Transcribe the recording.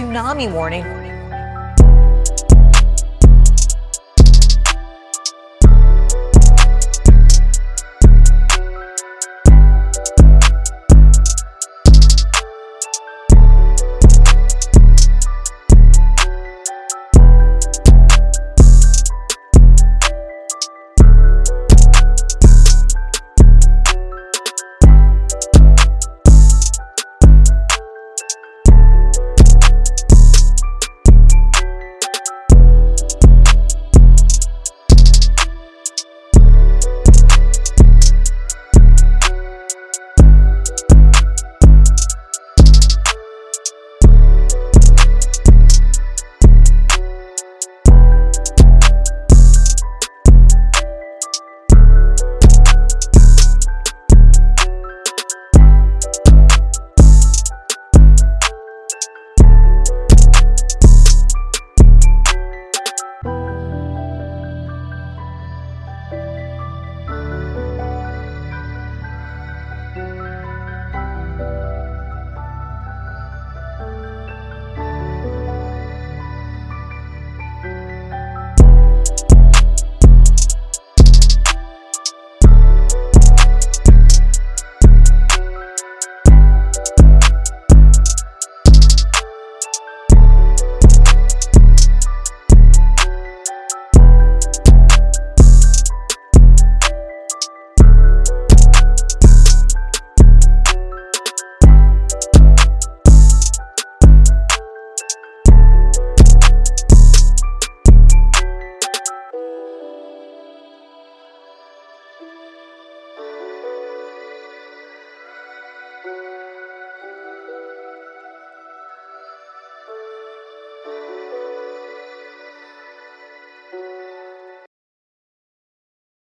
tsunami warning.